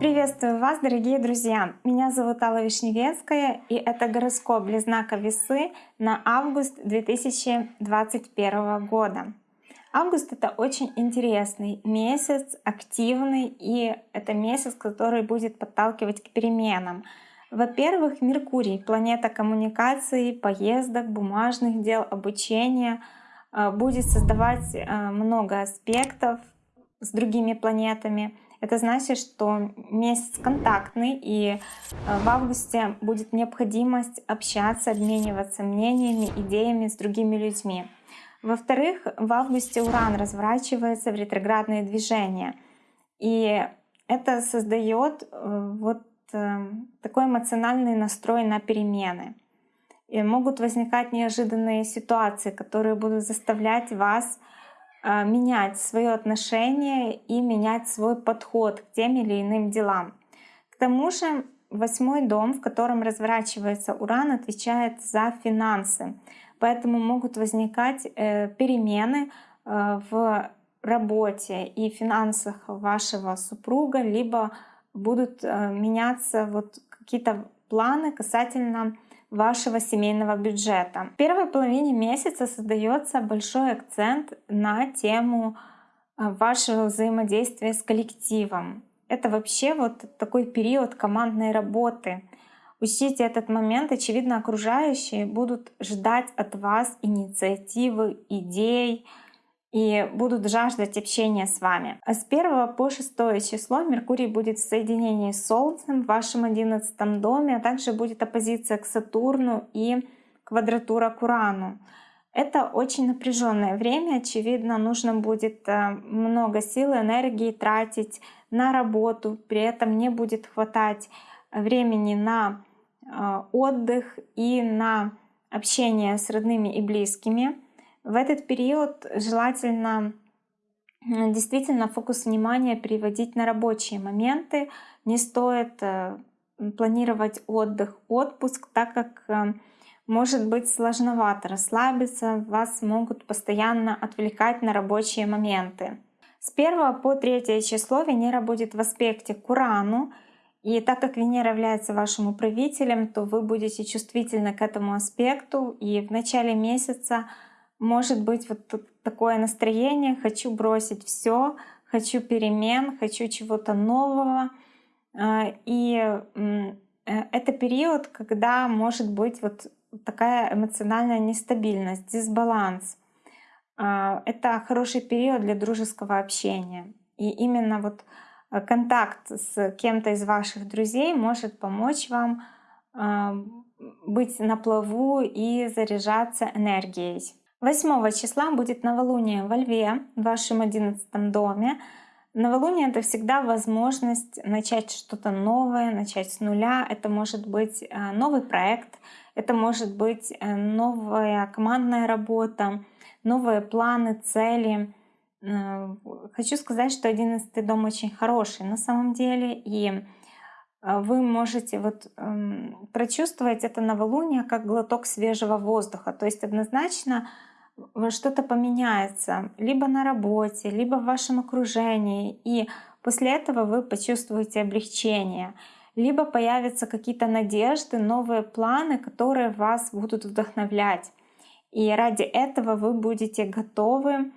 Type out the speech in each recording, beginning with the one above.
Приветствую вас, дорогие друзья! Меня зовут Алла Вишневецкая, и это гороскоп для знака Весы на август 2021 года. Август — это очень интересный месяц, активный, и это месяц, который будет подталкивать к переменам. Во-первых, Меркурий — планета коммуникации, поездок, бумажных дел, обучения — будет создавать э, много аспектов с другими планетами — это значит, что месяц контактный, и э, в августе будет необходимость общаться, обмениваться мнениями, идеями с другими людьми. Во-вторых, в августе Уран разворачивается в ретроградные движения. И это создает э, вот э, такой эмоциональный настрой на перемены. И могут возникать неожиданные ситуации, которые будут заставлять вас а, менять свое отношение и менять свой подход к тем или иным делам. К тому же восьмой дом, в котором разворачивается Уран, отвечает за финансы. Поэтому могут возникать э, перемены э, в работе и финансах вашего супруга, либо будут э, меняться вот какие-то планы касательно вашего семейного бюджета. В первой половине месяца создается большой акцент на тему э, вашего взаимодействия с коллективом. Это вообще вот такой период командной работы. Учтите этот момент, очевидно, окружающие будут ждать от вас инициативы, идей, и будут жаждать общения с вами. А с 1 по 6 число Меркурий будет в соединении с Солнцем в вашем 11 доме, а также будет оппозиция к Сатурну и квадратура к Урану. Это очень напряженное время, очевидно, нужно будет э, много сил и энергии тратить на работу, при этом не будет хватать времени на э, отдых и на общение с родными и близкими. В этот период желательно действительно фокус внимания переводить на рабочие моменты. Не стоит э, планировать отдых, отпуск, так как э, может быть сложновато расслабиться, вас могут постоянно отвлекать на рабочие моменты. С 1 по 3 число Венера будет в аспекте к Урану, и так как Венера является вашим управителем, то вы будете чувствительны к этому аспекту, и в начале месяца может быть вот такое настроение, хочу бросить все, хочу перемен, хочу чего-то нового. А, и э, это период, когда может быть вот такая эмоциональная нестабильность, дисбаланс. А, это хороший период для дружеского общения. И именно вот э, контакт с кем-то из ваших друзей может помочь вам а, быть на плаву и заряжаться энергией. 8 числа будет новолуние во Льве, в вашем 11 доме. Новолуние — это всегда возможность начать что-то новое, начать с нуля. Это может быть э, новый проект, это может быть э, новая командная работа, новые планы, цели. Э, хочу сказать, что 11 дом очень хороший на самом деле, и вы можете вот эм, прочувствовать это новолуние как глоток свежего воздуха. То есть однозначно что-то поменяется либо на работе, либо в вашем окружении, и после этого вы почувствуете облегчение, либо появятся какие-то надежды, новые планы, которые вас будут вдохновлять. И ради этого вы будете готовы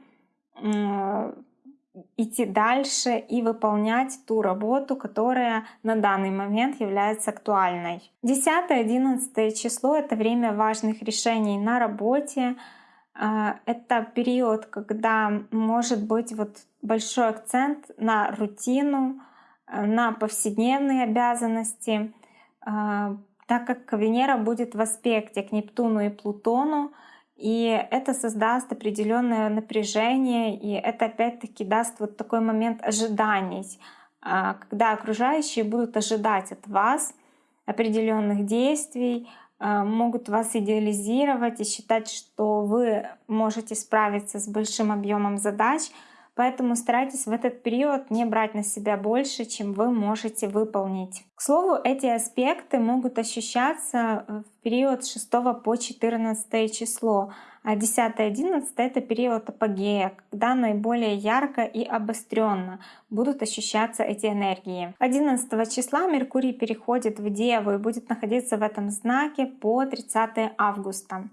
идти дальше и выполнять ту работу, которая на данный момент является актуальной. 10-11 число — это время важных решений на работе, это период, когда может быть вот большой акцент на рутину, э, на повседневные обязанности, а, так как Венера будет в аспекте к Нептуну и Плутону, и это создаст определенное напряжение, и это опять-таки даст вот такой момент ожиданий, а, когда окружающие будут ожидать от вас определенных действий, а, могут вас идеализировать и считать, что вы можете справиться с большим объемом задач, поэтому старайтесь в этот период не брать на себя больше, чем вы можете выполнить. К слову, эти аспекты могут ощущаться в период с 6 по 14 число. А 10-11 это период апогея, когда наиболее ярко и обостренно будут ощущаться эти энергии. 11 числа Меркурий переходит в Деву и будет находиться в этом знаке по 30 августа.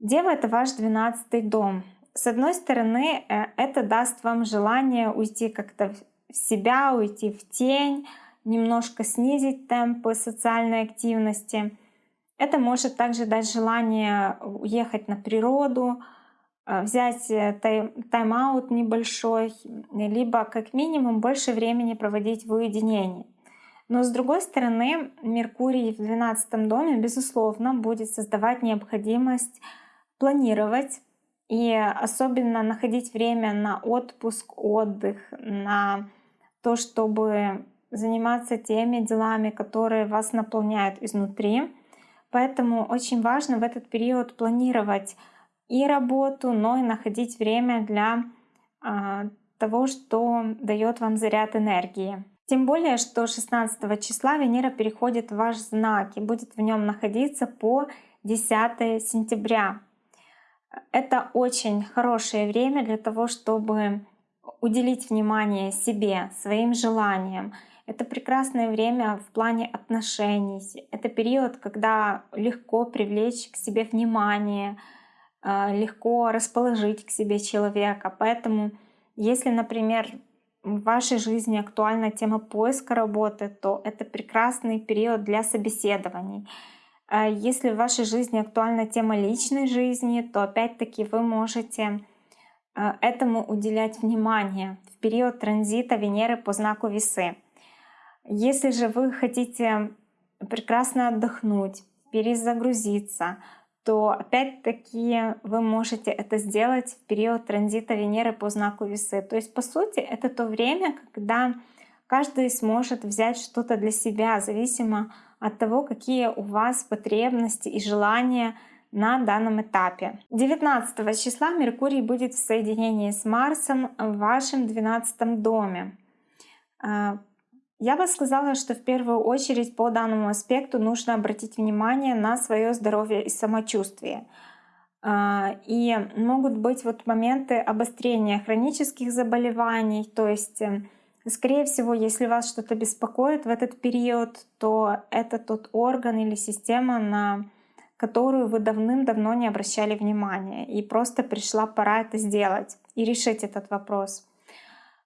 Дева — это ваш 12 дом. С одной стороны, э, это даст вам желание уйти как-то в себя, уйти в тень, немножко снизить темпы социальной активности. Это может также дать желание уехать на природу, э, взять э, тайм-аут небольшой, либо как минимум больше времени проводить в уединении. Но с другой стороны, Меркурий в 12 доме, безусловно, будет создавать необходимость планировать и особенно находить время на отпуск, отдых, на то, чтобы заниматься теми делами, которые вас наполняют изнутри. Поэтому очень важно в этот период планировать и работу, но и находить время для а, того, что дает вам заряд энергии. Тем более, что 16 числа Венера переходит в ваш знак и будет в нем находиться по 10 сентября. Это очень хорошее время для того, чтобы уделить внимание себе, своим желаниям. Это прекрасное время в плане отношений. Это период, когда легко привлечь к себе внимание, а, легко расположить к себе человека. Поэтому, если, например, в вашей жизни актуальна тема поиска работы, то это прекрасный период для собеседований. А если в вашей жизни актуальна тема личной жизни, то опять-таки вы можете а, этому уделять внимание в период транзита Венеры по знаку Весы. Если же вы хотите прекрасно отдохнуть, перезагрузиться, то опять-таки вы можете это сделать в период транзита Венеры по знаку Весы. То есть, по сути, это то время, когда каждый сможет взять что-то для себя, зависимо от того, какие у вас потребности и желания на данном этапе. 19 числа Меркурий будет в соединении с Марсом в вашем 12 доме. А, я бы сказала, что в первую очередь по данному аспекту нужно обратить внимание на свое здоровье и самочувствие. А, и могут быть вот моменты обострения хронических заболеваний, то есть э, Скорее всего, если вас что-то беспокоит в этот период, то это тот орган или система, на которую вы давным-давно не обращали внимания. И просто пришла пора это сделать и решить этот вопрос.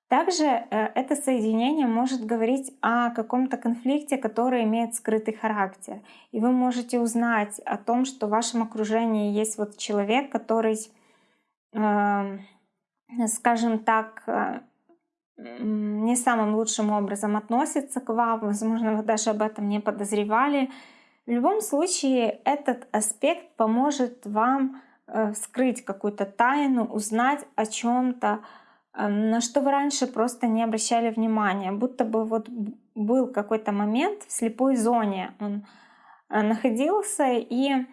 Также э, это соединение может говорить о каком-то конфликте, который имеет скрытый характер. И вы можете узнать о том, что в вашем окружении есть вот человек, который, э, скажем так, э, не самым лучшим образом относится к вам, возможно, вы даже об этом не подозревали. В любом случае, этот аспект поможет вам э, скрыть какую-то тайну, узнать о чем-то, эм, на что вы раньше просто не обращали внимания, будто бы вот был какой-то момент в слепой зоне, он э, находился, и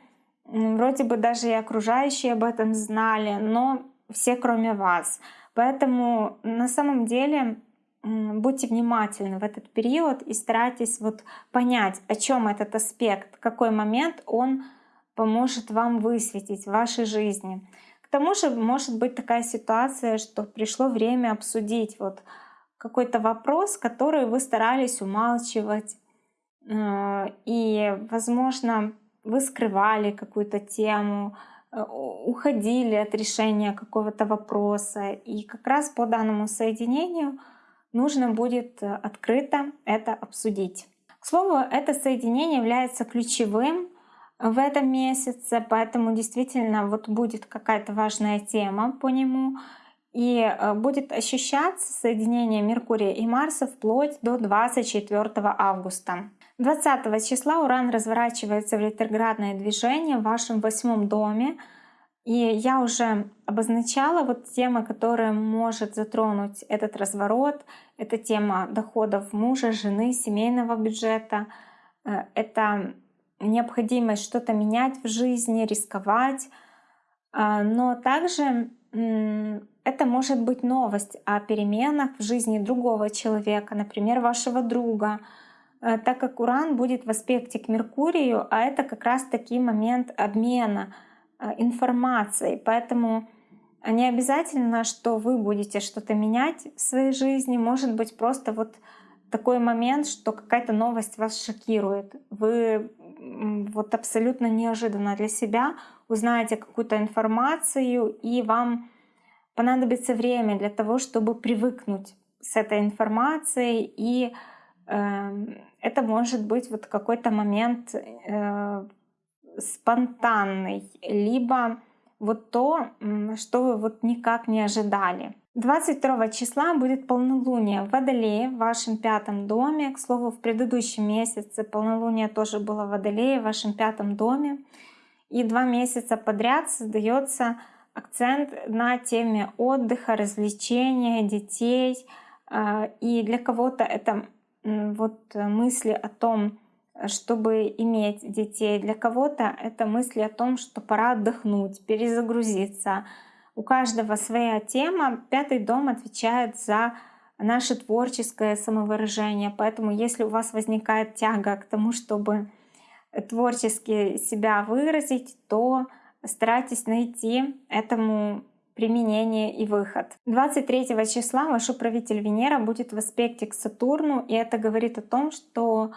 вроде бы даже и окружающие об этом знали, но все кроме вас. Поэтому на самом деле будьте внимательны в этот период и старайтесь вот понять, о чем этот аспект, какой момент он поможет вам высветить в вашей жизни. К тому же может быть такая ситуация, что пришло время обсудить вот какой-то вопрос, который вы старались умалчивать, э, и, возможно, вы скрывали какую-то тему, Э, уходили от решения какого-то вопроса. И как раз по данному соединению нужно будет э, открыто это обсудить. К слову, это соединение является ключевым в этом месяце, поэтому действительно вот будет какая-то важная тема по нему. И э, будет ощущаться соединение Меркурия и Марса вплоть до 24 августа. 20 числа Уран разворачивается в ретроградное движение в вашем восьмом доме. И я уже обозначала вот темы, которые может затронуть этот разворот. Это тема доходов мужа, жены, семейного бюджета. Э, это необходимость что-то менять в жизни, рисковать. А, но также это может быть новость о переменах в жизни другого человека, например, вашего друга, Э, так как Уран будет в аспекте к Меркурию, а это как раз таки момент обмена информацией. Поэтому не обязательно, что вы будете что-то менять в своей жизни. Может быть просто вот такой момент, что какая-то новость вас шокирует. Вы вот абсолютно неожиданно для себя узнаете какую-то информацию, и вам понадобится время для того, чтобы привыкнуть с этой информацией, и э, это может быть вот какой-то момент э, спонтанный, либо вот то, что вы вот никак не ожидали. 22 числа будет полнолуние в Водолее, в вашем пятом доме. К слову, в предыдущем месяце полнолуние тоже было в Водолее, в вашем пятом доме. И два месяца подряд создается акцент на теме отдыха, развлечения, детей. А, и для кого-то это вот мысли о том, чтобы иметь детей. Для кого-то это мысли о том, что пора отдохнуть, перезагрузиться. У каждого своя тема. Пятый дом отвечает за наше творческое самовыражение. Поэтому если у вас возникает тяга к тому, чтобы творчески себя выразить, то старайтесь найти этому применение и выход. 23 числа ваш управитель Венера будет в аспекте к Сатурну, и это говорит о том, что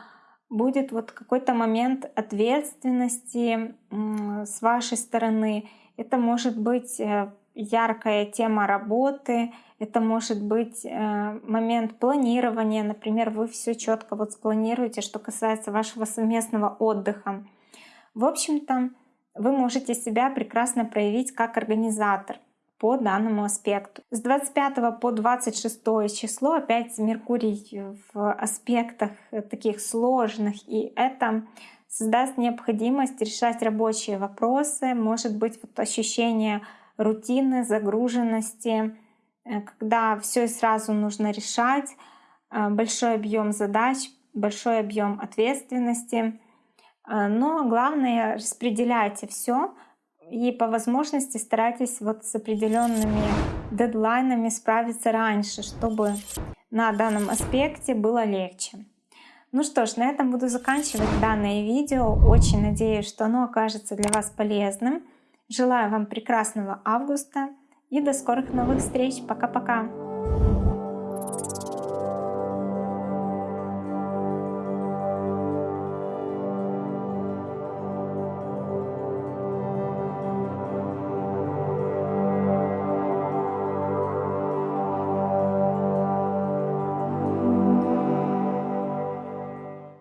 будет вот какой-то момент ответственности с вашей стороны. Это может быть э, яркая тема работы, это может быть э, момент планирования. Например, вы все четко вот спланируете, что касается вашего совместного отдыха. В общем-то, вы можете себя прекрасно проявить как организатор по данному аспекту. С 25 по 26 число опять Меркурий в аспектах таких сложных, и это создаст необходимость решать рабочие вопросы, может быть вот ощущение рутины, загруженности, э, когда все сразу нужно решать, э, большой объем задач, большой объем ответственности. Э, но главное распределяйте все, и по возможности старайтесь вот с определенными дедлайнами справиться раньше, чтобы на данном аспекте было легче. Ну что ж, на этом буду заканчивать данное видео. Очень надеюсь, что оно окажется для вас полезным. Желаю вам прекрасного августа и до скорых новых встреч. Пока-пока!